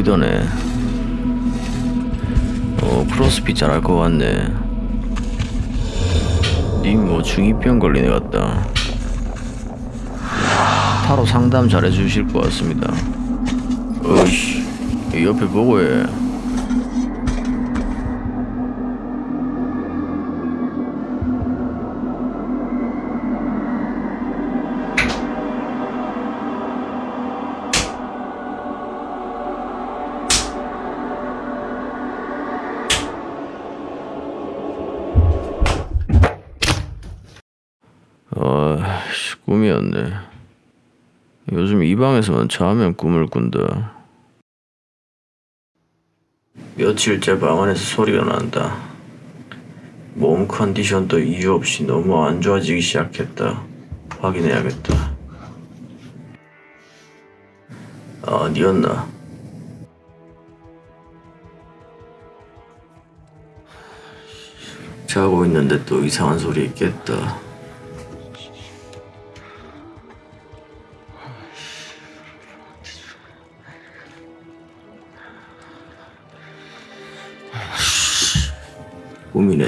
보이더네. 어, 크로스핏 잘할 것 같네. 님 뭐 중이병 걸린 애 같다. 타로 상담 잘해주실 것 같습니다. 어이씨, 이 옆에 보고 해. 꿈이었네. 요즘 이 방에서만 자면 꿈을 꾼다. 며칠째 방 안에서 소리가 난다. 몸 컨디션도 이유 없이 너무 안 좋아지기 시작했다. 확인해야겠다. 아, 니였나? 자고 있는데 또 이상한 소리 있겠다. 꿈이네.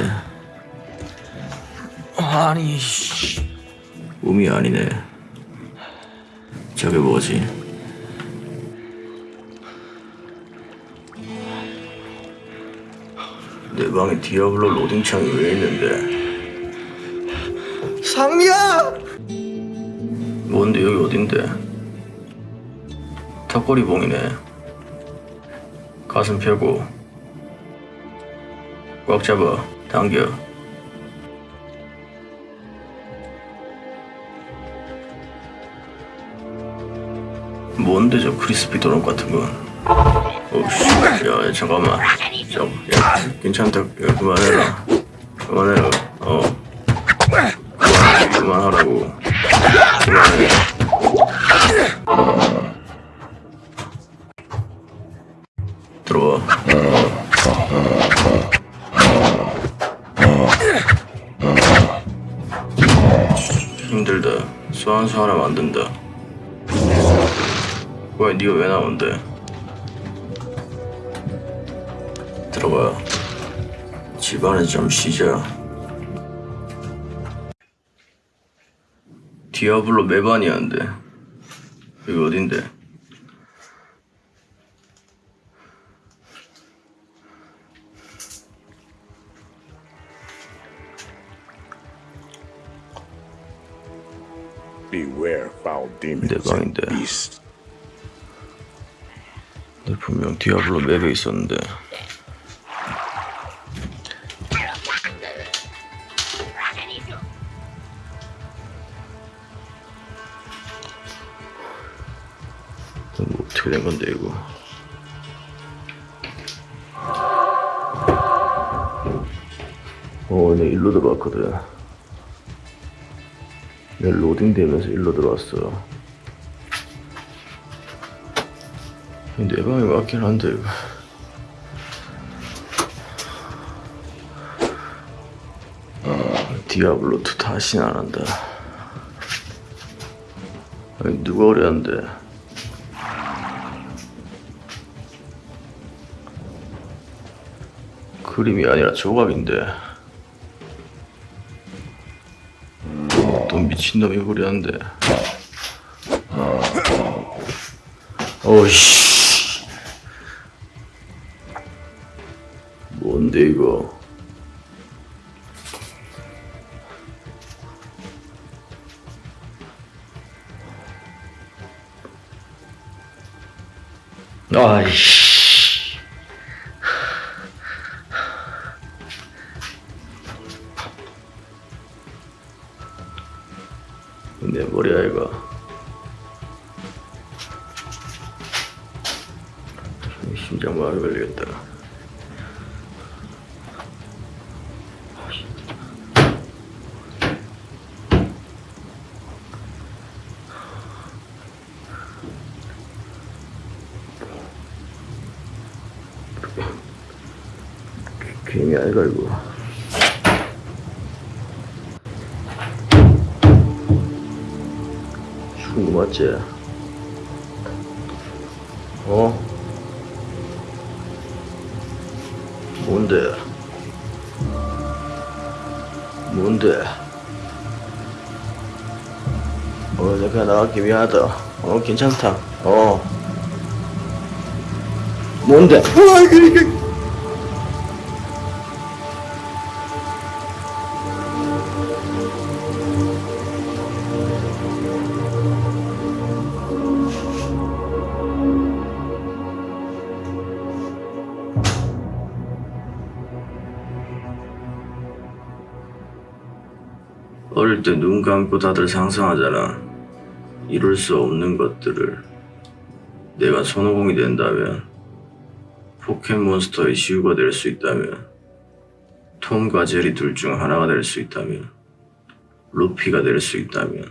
아니, 씨. 꿈이 아니네. 저게 뭐지? 내 방에 디아블로 로딩창이 왜 있는데? 상미야! 뭔데 여기 어딘데? 턱걸이 봉이네. 가슴 펴고 꽉 잡아 당겨. 뭔데 저 크리스피 도넛 같은 건? 어씨, 야, 야 잠깐만. 잠, 야, 괜찮다. 야, 그만해라. 그만해라. 소환수 하나 만든다. 왜 네가 왜 나온대? 들어가. 집안에 좀 쉬자. 디아블로 메바니아인데 여기 어딘데? 내 and 방인데. beasts. 내 분명 디아블로 맵에 있었는데 이거 뭐 어떻게 된 건데 이거 어, 내 일로 들어왔거든 내 로딩 되면서 일로 들어왔어. 내 방이 맞긴 한데 이거. 아, 디아블로2 다시는 안 한다. 아니 누가 그랬는데? 그림이 아니라 조각인데 미친놈이 그랬는데 어이씨. 뭔데 이거? 아이씨 심장 마비 걸리겠다 괜히 아이가 이거 죽은 거 맞지? 어? 뭔데? 뭔데? 어, 내가 나갈게 미안하다. 어, 괜찮다. 어. 뭔데? 어릴 때 눈 감고 다들 상상하잖아. 이룰 수 없는 것들을. 내가 손오공이 된다면, 포켓몬스터의 지우가 될 수 있다면, 톰과 제리 둘 중 하나가 될 수 있다면, 루피가 될 수 있다면,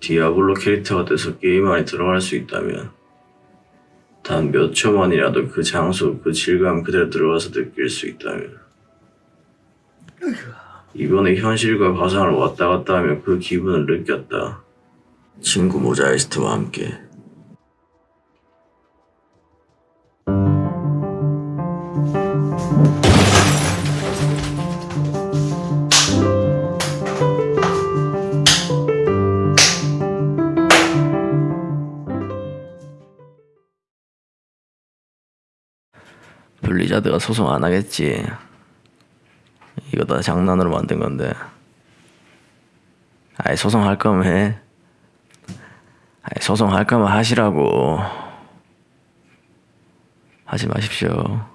디아블로 캐릭터가 돼서 게임 안에 들어갈 수 있다면, 단 몇 초만이라도 그 장소, 그 질감 그대로 들어가서 느낄 수 있다면, 이번에 현실과 가상을 왔다 갔다 하며 그 기분을 느꼈다. 친구 모자이스트와 함께. 블리자드가 소송 안 하겠지. 이거 다 장난으로 만든 건데. 아이 소송할 거면 해. 아이 소송할 거면 하시라고. 하지 마십시오.